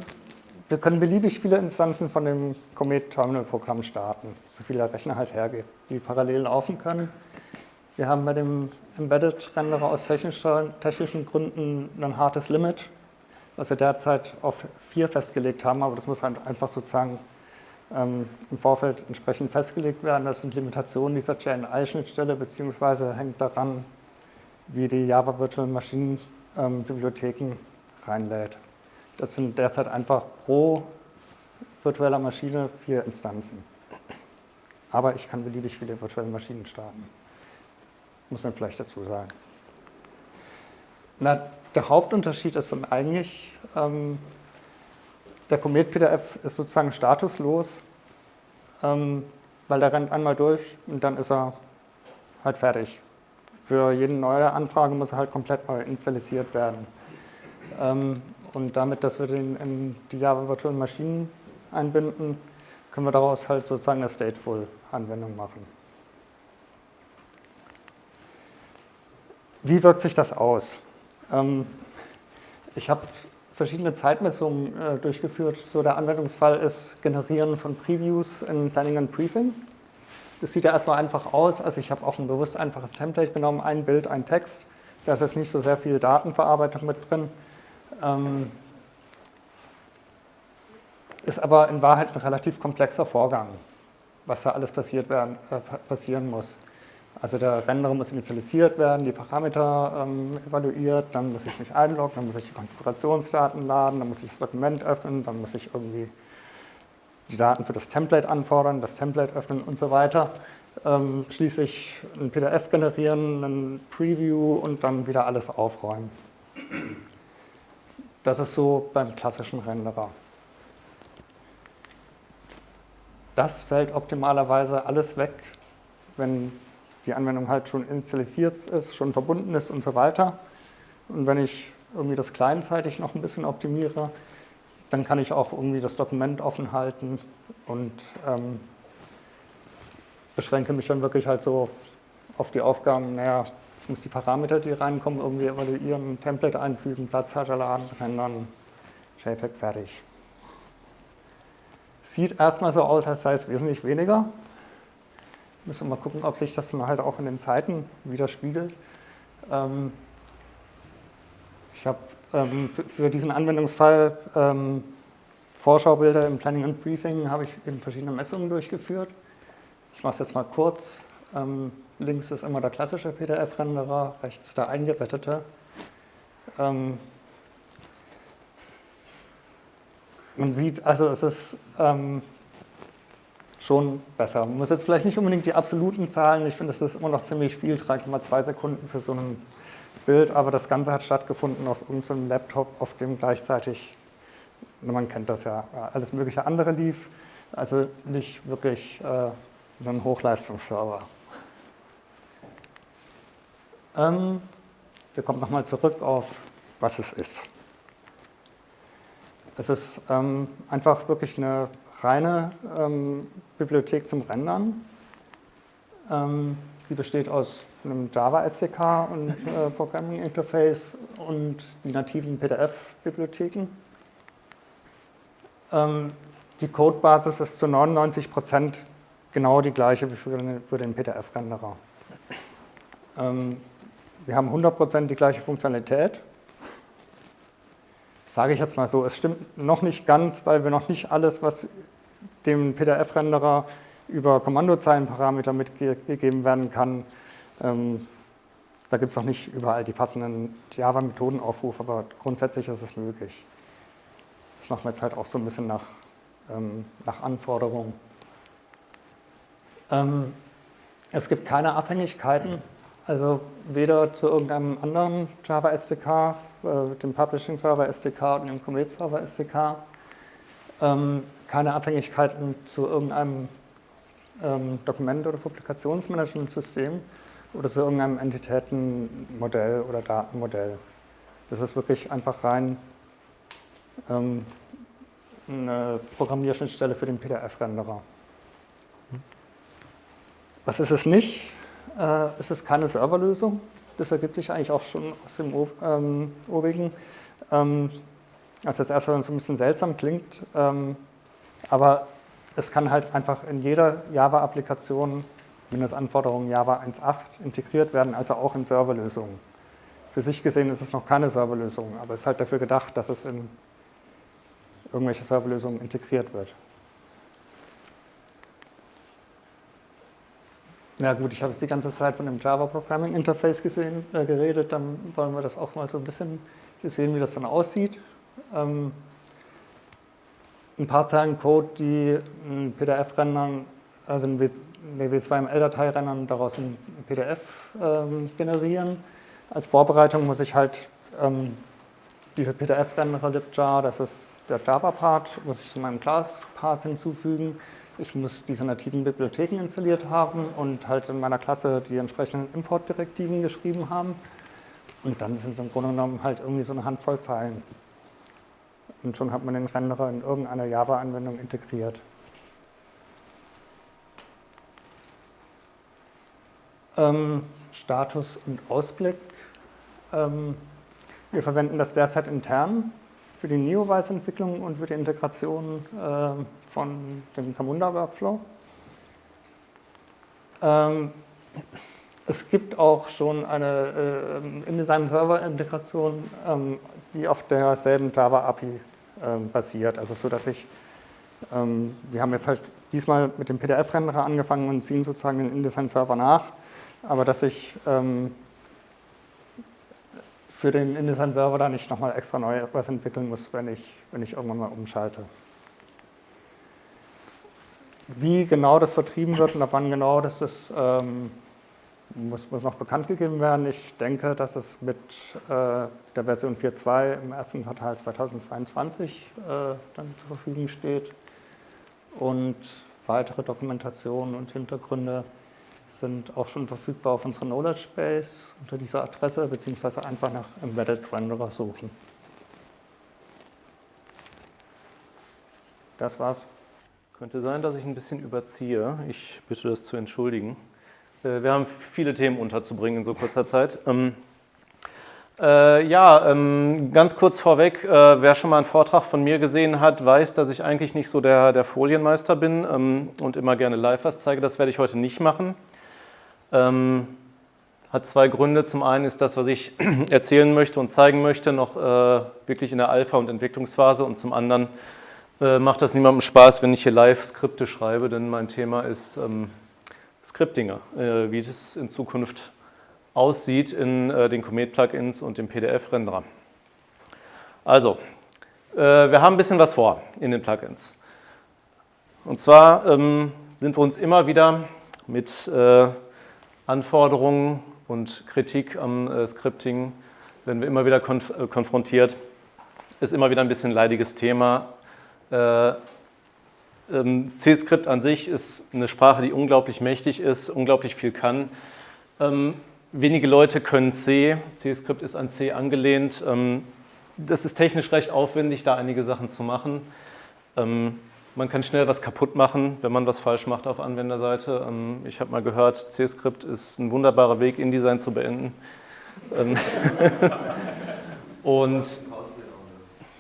wir können beliebig viele Instanzen von dem Comet Terminal Programm starten, so viel der Rechner halt hergibt, die parallel laufen können. Wir haben bei dem Embedded Renderer aus technischen Gründen ein hartes Limit, was wir derzeit auf vier festgelegt haben, aber das muss halt einfach sozusagen ähm, im Vorfeld entsprechend festgelegt werden. Das sind Limitationen dieser JNI-Schnittstelle, beziehungsweise hängt daran, wie die Java Virtual Machine ähm, Bibliotheken reinlädt. Das sind derzeit einfach pro virtueller Maschine vier Instanzen. Aber ich kann beliebig viele virtuelle Maschinen starten. Muss man vielleicht dazu sagen. Na, der Hauptunterschied ist dann eigentlich, ähm, der Comet PDF ist sozusagen statuslos, ähm, weil der rennt einmal durch und dann ist er halt fertig. Für jede neue Anfrage muss er halt komplett neu initialisiert werden. Ähm, und damit, dass wir den in die Java Virtual Maschinen einbinden, können wir daraus halt sozusagen eine Stateful-Anwendung machen. Wie wirkt sich das aus? Ähm, ich habe verschiedene Zeitmessungen äh, durchgeführt. So der Anwendungsfall ist Generieren von Previews in Planning and Briefing. Das sieht ja erstmal einfach aus. Also ich habe auch ein bewusst einfaches Template genommen, ein Bild, ein Text. Da ist jetzt nicht so sehr viel Datenverarbeitung mit drin. Ähm, ist aber in Wahrheit ein relativ komplexer Vorgang, was da alles passiert werden, äh, passieren muss. Also der Renderer muss initialisiert werden, die Parameter ähm, evaluiert, dann muss ich mich einloggen, dann muss ich die Konfigurationsdaten laden, dann muss ich das Dokument öffnen, dann muss ich irgendwie die Daten für das Template anfordern, das Template öffnen und so weiter. Ähm, schließlich ein PDF generieren, ein Preview und dann wieder alles aufräumen. Das ist so beim klassischen Renderer. Das fällt optimalerweise alles weg, wenn die Anwendung halt schon initialisiert ist, schon verbunden ist und so weiter. Und wenn ich irgendwie das kleinzeitig noch ein bisschen optimiere, dann kann ich auch irgendwie das Dokument offen halten und ähm, beschränke mich dann wirklich halt so auf die Aufgaben, naja, ich muss die Parameter, die reinkommen, irgendwie evaluieren, ein Template einfügen, Platzhalter laden, rendern, JPEG fertig. Sieht erstmal so aus, als sei es wesentlich weniger. Müssen wir mal gucken, ob sich das dann halt auch in den Zeiten widerspiegelt. Ähm, ich habe ähm, für, für, diesen Anwendungsfall ähm, Vorschaubilder im Planning and Briefing habe ich eben verschiedene Messungen durchgeführt. Ich mache es jetzt mal kurz. Ähm, links ist immer der klassische PDF-Renderer, rechts der eingebettete. Ähm, man sieht, also es ist ähm, schon besser. Man muss jetzt vielleicht nicht unbedingt die absoluten Zahlen, ich finde, es ist immer noch ziemlich viel, 3,2 Sekunden für so ein Bild, aber das Ganze hat stattgefunden auf irgendeinem Laptop, auf dem gleichzeitig, man kennt das ja, alles mögliche andere lief, also nicht wirklich äh, ein Hochleistungsserver. Ähm, wir kommen nochmal zurück auf, was es ist. Es ist ähm, einfach wirklich eine reine ähm, Bibliothek zum Rendern. Ähm, die besteht aus einem Java SDK und äh, Programming Interface und die nativen PDF-Bibliotheken. Ähm, die Codebasis ist zu 99 Prozent genau die gleiche wie für den, für den PDF-Renderer. Ähm, wir haben 100 Prozent die gleiche Funktionalität sage ich jetzt mal so, es stimmt noch nicht ganz, weil wir noch nicht alles, was dem PDF-Renderer über Kommandozeilenparameter mitgegeben werden kann, ähm, da gibt es noch nicht überall die passenden Java-Methodenaufrufe, aber grundsätzlich ist es möglich. Das machen wir jetzt halt auch so ein bisschen nach, ähm, nach Anforderungen. Ähm, es gibt keine Abhängigkeiten, also weder zu irgendeinem anderen Java SDK dem Publishing Server SDK und dem Commit Server SDK. Ähm, keine Abhängigkeiten zu irgendeinem ähm, Dokument- oder Publikationsmanagementsystem oder zu irgendeinem Entitätenmodell oder Datenmodell. Das ist wirklich einfach rein ähm, eine Programmierschnittstelle für den PDF-Renderer. Was ist es nicht? Äh, es ist keine Serverlösung. Das ergibt sich eigentlich auch schon aus dem ähm, obigen. Ähm, also das erste, so ein bisschen seltsam klingt, ähm, aber es kann halt einfach in jeder Java-Applikation Mindestanforderungen Java 1.8 integriert werden, also auch in Serverlösungen. Für sich gesehen ist es noch keine Serverlösung, aber es ist halt dafür gedacht, dass es in irgendwelche Serverlösungen integriert wird. Ja gut, ich habe jetzt die ganze Zeit von dem Java Programming Interface gesehen, äh, geredet, dann wollen wir das auch mal so ein bisschen sehen, wie das dann aussieht. Ähm, ein paar Zeilen Code, die ein PDF rendern, also eine W2ML-Datei rendern, daraus ein PDF ähm, generieren. Als Vorbereitung muss ich halt ähm, diese PDF-Renderer libjar, das ist der Java-Part, muss ich zu meinem Class-Part hinzufügen ich muss diese nativen Bibliotheken installiert haben und halt in meiner Klasse die entsprechenden Importdirektiven geschrieben haben. Und dann sind es im Grunde genommen halt irgendwie so eine Handvoll Zeilen. Und schon hat man den Renderer in irgendeiner Java-Anwendung integriert. Ähm, Status und Ausblick. Ähm, wir verwenden das derzeit intern für die Neowise-Entwicklung und für die Integration äh, von dem Camunda-Workflow. Ähm, es gibt auch schon eine äh, InDesign-Server-Integration, ähm, die auf derselben Java-API ähm, basiert. Also so, dass ich, ähm, wir haben jetzt halt diesmal mit dem PDF-Renderer angefangen und ziehen sozusagen den InDesign-Server nach, aber dass ich ähm, für den InDesign-Server da nicht nochmal extra neu was entwickeln muss, wenn ich, wenn ich irgendwann mal umschalte. Wie genau das vertrieben wird und ab wann genau das ist, ähm, muss, muss, noch bekannt gegeben werden. Ich denke, dass es mit äh, der Version 4.2 im ersten Quartal 2022 äh, dann zur Verfügung steht. Und weitere Dokumentationen und Hintergründe sind auch schon verfügbar auf unserer Knowledge Base unter dieser Adresse, beziehungsweise einfach nach Embedded Renderer suchen. Das war's. Könnte sein, dass ich ein bisschen überziehe. Ich bitte das zu entschuldigen. Äh, wir haben viele Themen unterzubringen in so kurzer Zeit. Ähm, äh, ja, ähm, ganz kurz vorweg, äh, wer schon mal einen Vortrag von mir gesehen hat, weiß, dass ich eigentlich nicht so der, der Folienmeister bin ähm, und immer gerne live was zeige. Das werde ich heute nicht machen. Ähm, hat zwei Gründe. Zum einen ist das, was ich erzählen möchte und zeigen möchte, noch äh, wirklich in der Alpha- und Entwicklungsphase und zum anderen äh, macht das niemandem Spaß, wenn ich hier live Skripte schreibe, denn mein Thema ist ähm, Scriptinger, äh, wie das in Zukunft aussieht in äh, den Comet-Plugins und dem PDF-Renderer. Also, äh, wir haben ein bisschen was vor in den Plugins. Und zwar ähm, sind wir uns immer wieder mit äh, Anforderungen und Kritik am Scripting, werden wir immer wieder konf konfrontiert. Ist immer wieder ein bisschen ein leidiges Thema, C-Skript an sich ist eine Sprache, die unglaublich mächtig ist, unglaublich viel kann. Ähm, wenige Leute können C. C-Skript ist an C angelehnt. Ähm, das ist technisch recht aufwendig, da einige Sachen zu machen. Man kann schnell was kaputt machen, wenn man was falsch macht auf Anwenderseite. Ich habe mal gehört, C-Skript ist ein wunderbarer Weg, InDesign zu beenden. Und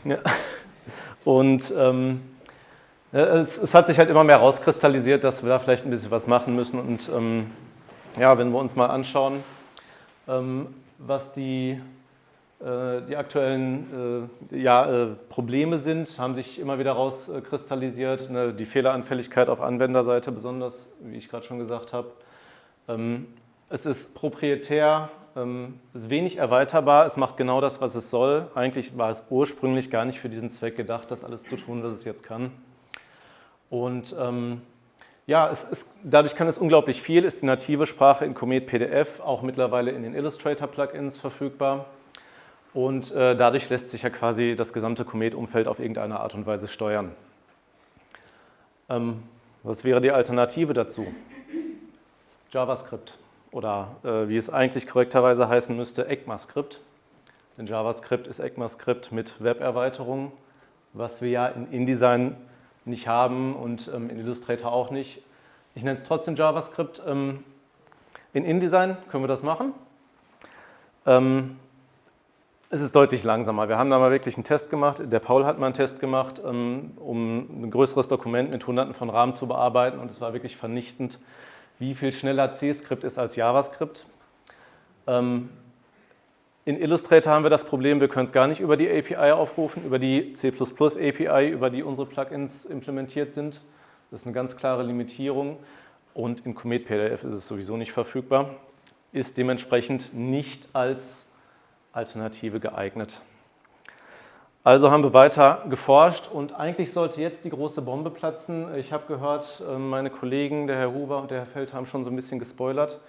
ja. Und ähm, es, es, hat sich halt immer mehr rauskristallisiert, dass wir da vielleicht ein bisschen was machen müssen. Und ähm, ja, wenn wir uns mal anschauen, ähm, was die, äh, die aktuellen äh, ja, äh, Probleme sind, haben sich immer wieder rauskristallisiert. Ne, die Fehleranfälligkeit auf Anwenderseite besonders, wie ich gerade schon gesagt habe. Ähm, es ist proprietär, ähm, ist wenig erweiterbar, es macht genau das, was es soll. Eigentlich war es ursprünglich gar nicht für diesen Zweck gedacht, das alles zu tun, was es jetzt kann. Und ähm, ja, ist, dadurch kann es unglaublich viel, ist die native Sprache in Comet PDF auch mittlerweile in den Illustrator-Plugins verfügbar. Und äh, dadurch lässt sich ja quasi das gesamte Comet-Umfeld auf irgendeine Art und Weise steuern. Ähm, was wäre die Alternative dazu? JavaScript oder äh, wie es eigentlich korrekterweise heißen müsste, ECMAScript. Denn JavaScript ist ECMAScript mit Web-Erweiterung, was wir ja in InDesign nicht haben und ähm, in Illustrator auch nicht. Ich nenne es trotzdem JavaScript. Ähm, in InDesign können wir das machen. Ähm, es ist deutlich langsamer. Wir haben da mal wirklich einen Test gemacht. Der Paul hat mal einen Test gemacht, ähm, um ein größeres Dokument mit hunderten von Rahmen zu bearbeiten und es war wirklich vernichtend wie viel schneller C-Skript ist als JavaScript. Ähm, in Illustrator haben wir das Problem, wir können es gar nicht über die API aufrufen, über die C++ API, über die unsere Plugins implementiert sind. Das ist eine ganz klare Limitierung. und in Comet PDF ist es sowieso nicht verfügbar, ist dementsprechend nicht als Alternative geeignet. Also haben wir weiter geforscht und eigentlich sollte jetzt die große Bombe platzen. Ich habe gehört, äh, meine Kollegen, der Herr Huber und der Herr Feld, haben schon so ein bisschen gespoilert.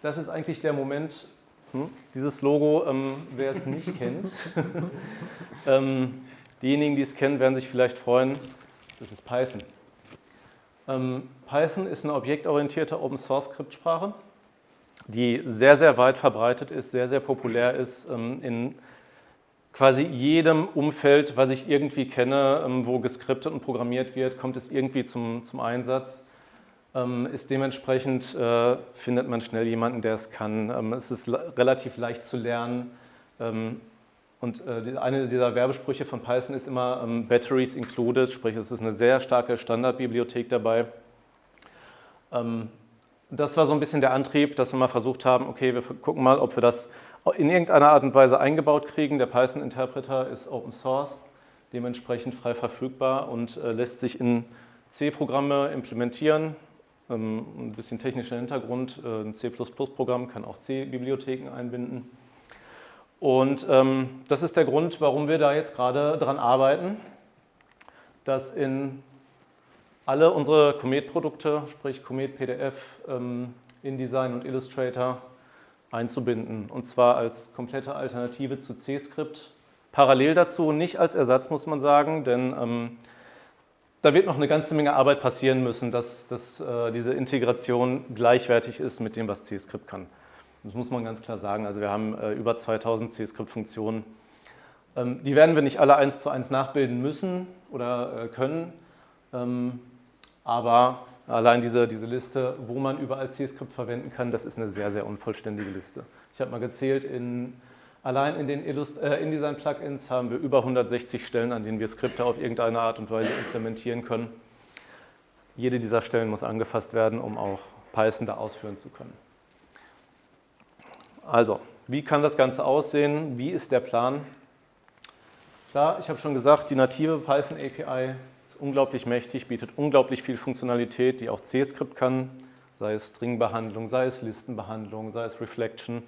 Das ist eigentlich der Moment, hm, dieses Logo, ähm, wer es nicht kennt. ähm, diejenigen, die es kennen, werden sich vielleicht freuen, das ist Python. Ähm, Python ist eine objektorientierte Open-Source-Skriptsprache, die sehr, sehr weit verbreitet ist, sehr, sehr populär ist ähm, in quasi jedem Umfeld, was ich irgendwie kenne, ähm, wo geskriptet und programmiert wird, kommt es irgendwie zum, zum Einsatz. Ähm, ist dementsprechend, äh, findet man schnell jemanden, der es kann. Es ist relativ leicht zu lernen. Und äh, eine dieser Werbesprüche von Python ist immer Batteries included, sprich es ist eine sehr starke Standardbibliothek dabei. Das war so ein bisschen der Antrieb, dass wir mal versucht haben, okay, wir gucken mal, ob wir das in irgendeiner Art und Weise eingebaut kriegen. Der Python-Interpreter ist Open Source, dementsprechend frei verfügbar und äh, lässt sich in C-Programme implementieren. Ähm, ein bisschen technischer Hintergrund, äh, ein C++-Programm kann auch C-Bibliotheken einbinden. Und ähm, das ist der Grund, warum wir da jetzt gerade dran arbeiten, dass in alle unsere Comet-Produkte, sprich Comet PDF, ähm, InDesign und Illustrator, einzubinden und zwar als komplette Alternative zu C-Skript. Parallel dazu, nicht als Ersatz muss man sagen, denn ähm, da wird noch eine ganze Menge Arbeit passieren müssen, dass, dass äh, diese Integration gleichwertig ist mit dem, was C-Skript kann. Das muss man ganz klar sagen. Also wir haben äh, über 2000 C-Skript-Funktionen. Ähm, die werden wir nicht alle eins zu eins nachbilden müssen oder äh, können, ähm, aber Allein diese, diese Liste, wo man überall C-Skript verwenden kann, das ist eine sehr, sehr unvollständige Liste. Ich habe mal gezählt, in, allein in den Illust äh, InDesign-Plugins haben wir über 160 Stellen, an denen wir Skripte auf irgendeine Art und Weise implementieren können. Jede dieser Stellen muss angefasst werden, um auch Python da ausführen zu können. Also, wie kann das Ganze aussehen? Wie ist der Plan? Klar, ich habe schon gesagt, die native Python API unglaublich mächtig, bietet unglaublich viel Funktionalität, die auch C-Skript kann, sei es Stringbehandlung, sei es Listenbehandlung, sei es Reflection.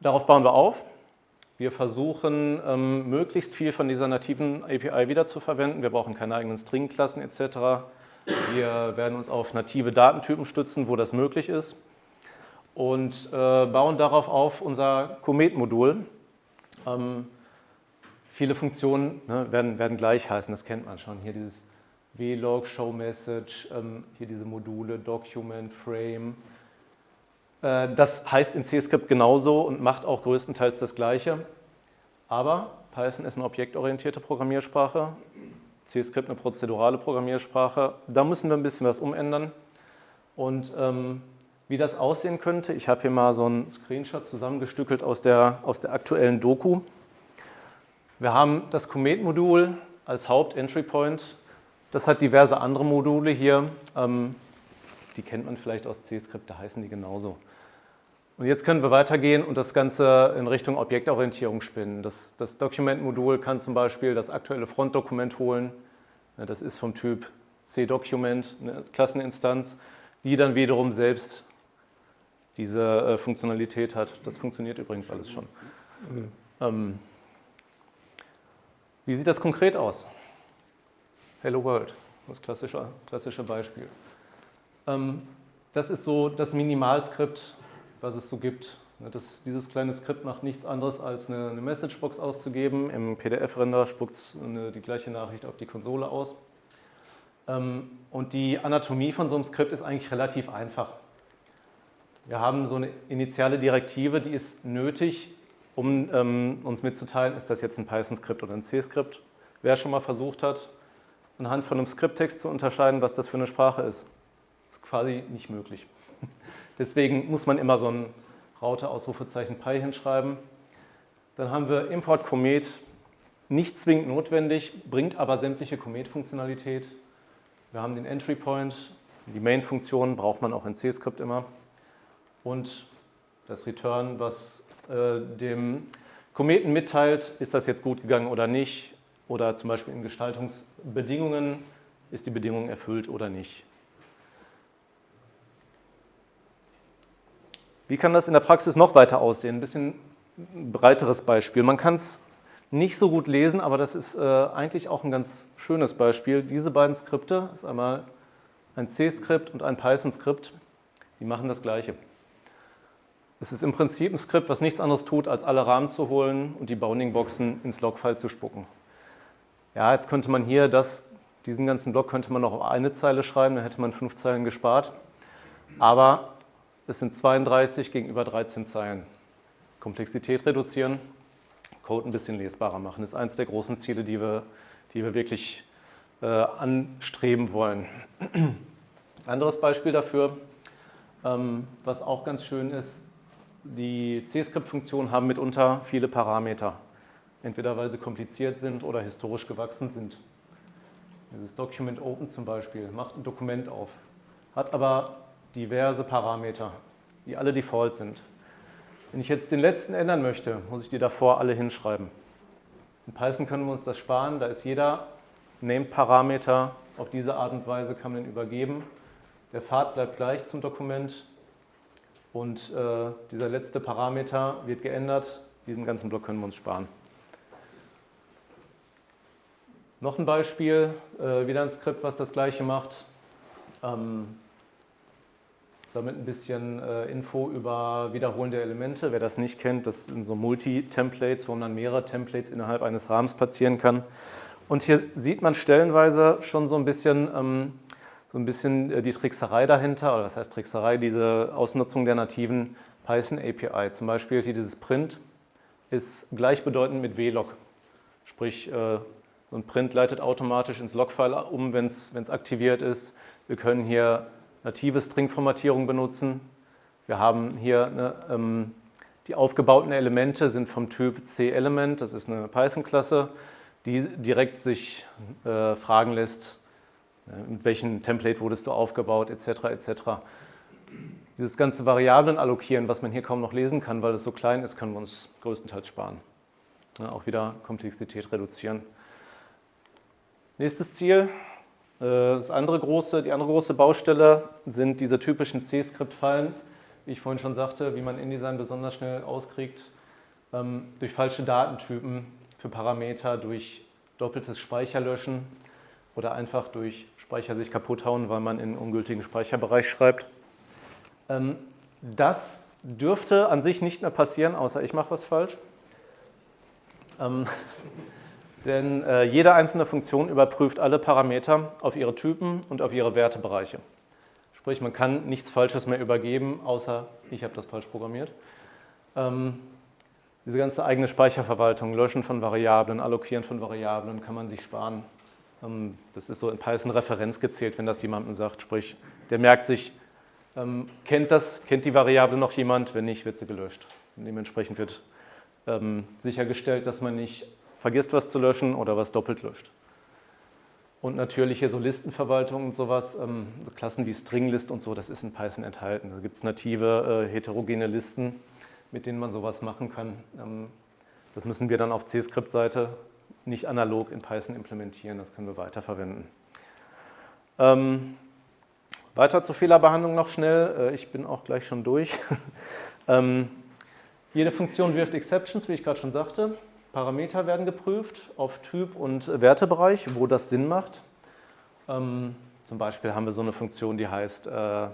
Darauf bauen wir auf. Wir versuchen, ähm, möglichst viel von dieser nativen API wiederzuverwenden. Wir brauchen keine eigenen Stringklassen etc. Wir werden uns auf native Datentypen stützen, wo das möglich ist und äh, bauen darauf auf unser Comet-Modul. Viele Funktionen ne, werden, werden gleich heißen, das kennt man schon. Hier dieses Vlog, Show Message, ähm, hier diese Module, Document, Frame. Äh, das heißt in C-Script genauso und macht auch größtenteils das Gleiche. Aber Python ist eine objektorientierte Programmiersprache, C-Script eine prozedurale Programmiersprache. Da müssen wir ein bisschen was umändern. Und ähm, wie das aussehen könnte, ich habe hier mal so einen Screenshot zusammengestückelt aus der, aus der aktuellen Doku. Wir haben das Comet-Modul als Haupt-Entry-Point. Das hat diverse andere Module hier. Ähm, die kennt man vielleicht aus C-Skript, da heißen die genauso. Und jetzt können wir weitergehen und das Ganze in Richtung Objektorientierung spinnen. Das, das Document-Modul kann zum Beispiel das aktuelle Frontdokument holen. Das ist vom Typ C-Document, eine Klasseninstanz, die dann wiederum selbst diese äh, Funktionalität hat. Das funktioniert übrigens alles schon. Mhm. Ähm, wie sieht das konkret aus? Hello World, das klassische, klassische Beispiel. Ähm, das ist so das Minimalskript, was es so gibt. Das, dieses kleine Skript macht nichts anderes, als eine, eine Messagebox auszugeben. Im PDF-Render spuckt es die gleiche Nachricht auf die Konsole aus. Ähm, und die Anatomie von so einem Skript ist eigentlich relativ einfach. Wir haben so eine initiale Direktive, die ist nötig, um ähm, uns mitzuteilen, ist das jetzt ein Python-Skript oder ein C-Skript. Wer schon mal versucht hat, anhand von einem Skripttext zu unterscheiden, was das für eine Sprache ist, ist quasi nicht möglich. Deswegen muss man immer so ein Raute-Ausrufezeichen Py hinschreiben. Dann haben wir Import Comet, nicht zwingend notwendig, bringt aber sämtliche Comet-Funktionalität. Wir haben den Entry Point, die Main-Funktion braucht man auch in C-Skript immer. Und das Return, was äh, dem Kometen mitteilt, ist das jetzt gut gegangen oder nicht, oder zum Beispiel in Gestaltungsbedingungen ist die Bedingung erfüllt oder nicht. Wie kann das in der Praxis noch weiter aussehen? Ein bisschen breiteres Beispiel. Man kann es nicht so gut lesen, aber das ist äh, eigentlich auch ein ganz schönes Beispiel. Diese beiden Skripte, ist einmal ein C-Skript und ein Python-Skript, die machen das Gleiche. Es ist im Prinzip ein Skript, was nichts anderes tut, als alle Rahmen zu holen und die Bounding-Boxen ins Logfile zu spucken. Ja, jetzt könnte man hier das, diesen ganzen Block könnte man noch auf eine Zeile schreiben, dann hätte man fünf Zeilen gespart. Aber es sind 32 gegenüber 13 Zeilen. Komplexität reduzieren, Code ein bisschen lesbarer machen. Ist eines der großen Ziele, die wir, die wir wirklich äh, anstreben wollen. Anderes Beispiel dafür, ähm, was auch ganz schön ist, die C-Script-Funktionen haben mitunter viele Parameter. Entweder weil sie kompliziert sind oder historisch gewachsen sind. Dieses Document Open zum Beispiel macht ein Dokument auf, hat aber diverse Parameter, die alle default sind. Wenn ich jetzt den letzten ändern möchte, muss ich die davor alle hinschreiben. In Python können wir uns das sparen, da ist jeder Name-Parameter auf diese Art und Weise kann man ihn übergeben. Der Pfad bleibt gleich zum Dokument und äh, dieser letzte Parameter wird geändert. Diesen ganzen Block können wir uns sparen. Noch ein Beispiel, äh, wieder ein Skript, was das gleiche macht. Ähm, damit ein bisschen äh, Info über wiederholende Elemente. Wer das nicht kennt, das sind so Multi-Templates, wo man dann mehrere Templates innerhalb eines Rahmens platzieren kann. Und hier sieht man stellenweise schon so ein bisschen, ähm, so ein bisschen äh, die Trickserei dahinter, oder was heißt Trickserei, diese Ausnutzung der nativen Python API. Zum Beispiel hier dieses Print ist gleichbedeutend mit vlog. Sprich, äh, so ein Print leitet automatisch ins Logfile um, wenn es aktiviert ist. Wir können hier native String-Formatierung benutzen. Wir haben hier eine, ähm, die aufgebauten Elemente sind vom Typ C-Element, das ist eine Python-Klasse, die direkt sich äh, fragen lässt, mit welchem Template wurdest du aufgebaut, etc. etc. Dieses ganze Variablen allokieren, was man hier kaum noch lesen kann, weil es so klein ist, können wir uns größtenteils sparen. Ja, auch wieder Komplexität reduzieren. Nächstes Ziel, äh, das andere große, die andere große Baustelle sind diese typischen C-Skript-Fallen, wie ich vorhin schon sagte, wie man InDesign besonders schnell auskriegt, ähm, durch falsche Datentypen für Parameter, durch doppeltes Speicherlöschen oder einfach durch Speicher sich kaputt hauen, weil man in ungültigen Speicherbereich schreibt. Ähm, das dürfte an sich nicht mehr passieren, außer ich mache was falsch. Ähm, denn äh, jede einzelne Funktion überprüft alle Parameter auf ihre Typen und auf ihre Wertebereiche. Sprich, man kann nichts Falsches mehr übergeben, außer ich habe das falsch programmiert. Ähm, diese ganze eigene Speicherverwaltung, Löschen von Variablen, Allokieren von Variablen kann man sich sparen. Ähm, das ist so in Python Referenz gezählt, wenn das jemandem sagt. Sprich, der merkt sich, ähm, kennt das, kennt die Variable noch jemand? Wenn nicht, wird sie gelöscht. Und dementsprechend wird ähm, sichergestellt, dass man nicht vergisst was zu löschen oder was doppelt löscht. Und natürlich hier so Listenverwaltung und sowas, so Klassen wie Stringlist und so, das ist in Python enthalten. Da gibt es native äh, heterogene Listen, mit denen man sowas machen kann. Das müssen wir dann auf C-Skript-Seite nicht analog in Python implementieren, das können wir weiterverwenden. Ähm, weiter zur Fehlerbehandlung noch schnell, äh, ich bin auch gleich schon durch. ähm, jede Funktion wirft Exceptions, wie ich gerade schon sagte. Parameter werden geprüft auf Typ und Wertebereich, wo das Sinn macht. Ähm, zum Beispiel haben wir so eine Funktion, die heißt, äh,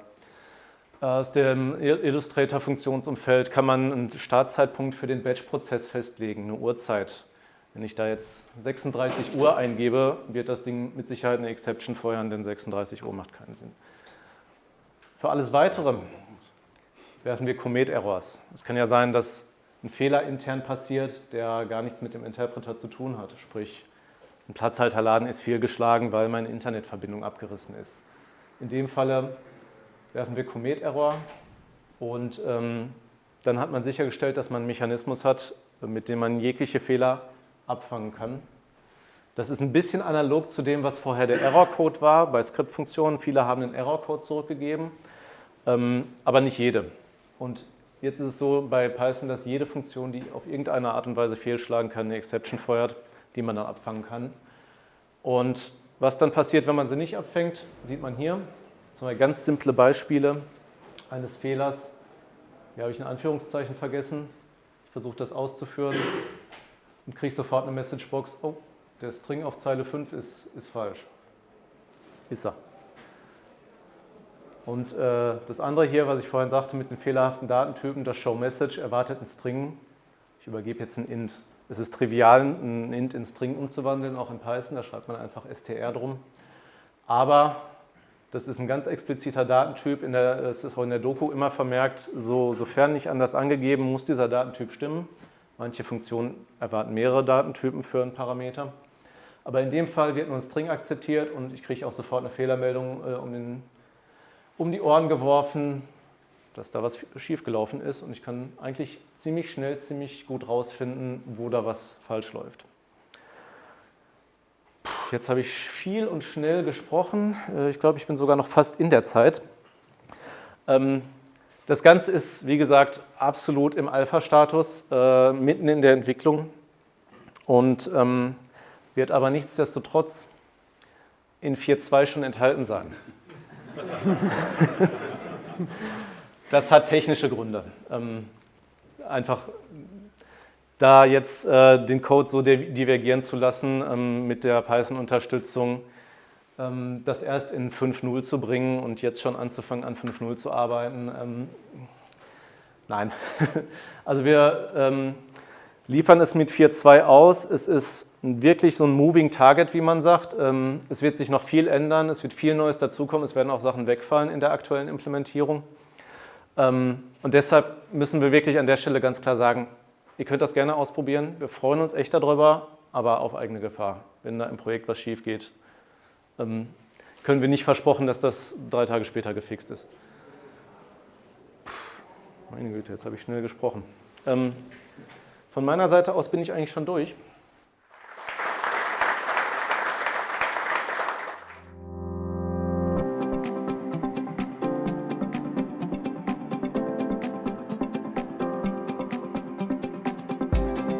aus dem Illustrator-Funktionsumfeld kann man einen Startzeitpunkt für den Batch-Prozess festlegen, eine Uhrzeit. Wenn ich da jetzt 36 Uhr eingebe, wird das Ding mit Sicherheit eine Exception feuern, denn 36 Uhr macht keinen Sinn. Für alles Weitere werfen wir Commit-Errors. Es kann ja sein, dass ein Fehler intern passiert, der gar nichts mit dem Interpreter zu tun hat. Sprich, ein Platzhalterladen ist fehlgeschlagen, weil meine Internetverbindung abgerissen ist. In dem Falle werfen wir Comet-Error und ähm, dann hat man sichergestellt, dass man einen Mechanismus hat, mit dem man jegliche Fehler abfangen kann. Das ist ein bisschen analog zu dem, was vorher der Error-Code war bei Skriptfunktionen. Viele haben den Error-Code zurückgegeben, ähm, aber nicht jede. Und Jetzt ist es so bei Python, dass jede Funktion, die auf irgendeine Art und Weise fehlschlagen kann, eine Exception feuert, die man dann abfangen kann. Und Was dann passiert, wenn man sie nicht abfängt, sieht man hier. Zwei ganz simple Beispiele eines Fehlers. Hier habe ich ein Anführungszeichen vergessen. Ich versuche das auszuführen und kriege sofort eine Messagebox. Oh, der String auf Zeile 5 ist, ist falsch. Ist er. Und äh, das andere hier, was ich vorhin sagte mit den fehlerhaften Datentypen, das ShowMessage erwartet einen String. Ich übergebe jetzt ein int. Es ist trivial, ein int in String umzuwandeln, auch in Python. Da schreibt man einfach str drum. Aber das ist ein ganz expliziter Datentyp. In der, das ist auch in der Doku immer vermerkt, so, sofern nicht anders angegeben, muss dieser Datentyp stimmen. Manche Funktionen erwarten mehrere Datentypen für einen Parameter. Aber in dem Fall wird nur ein String akzeptiert und ich kriege auch sofort eine Fehlermeldung äh, um, den, um die Ohren geworfen, dass da was schiefgelaufen ist und ich kann eigentlich ziemlich schnell, ziemlich gut rausfinden, wo da was falsch läuft. Jetzt habe ich viel und schnell gesprochen. Äh, ich glaube, ich bin sogar noch fast in der Zeit. Ähm, das Ganze ist, wie gesagt, absolut im Alpha-Status, äh, mitten in der Entwicklung. Und ähm, wird aber nichtsdestotrotz in 4.2 schon enthalten sein. das hat technische Gründe. Ähm, einfach da jetzt äh, den Code so divergieren zu lassen ähm, mit der Python-Unterstützung, das erst in 5.0 zu bringen und jetzt schon anzufangen, an 5.0 zu arbeiten. Ähm, nein, also wir ähm, liefern es mit 4.2 aus. Es ist wirklich so ein Moving Target, wie man sagt. Ähm, es wird sich noch viel ändern, es wird viel Neues dazukommen, es werden auch Sachen wegfallen in der aktuellen Implementierung. Ähm, und deshalb müssen wir wirklich an der Stelle ganz klar sagen, ihr könnt das gerne ausprobieren, wir freuen uns echt darüber, aber auf eigene Gefahr. Wenn da im Projekt was schief geht, ähm, können wir nicht versprochen, dass das drei Tage später gefixt ist. Puh, meine Güte, jetzt habe ich schnell gesprochen. Von meiner Seite aus bin ich eigentlich schon durch.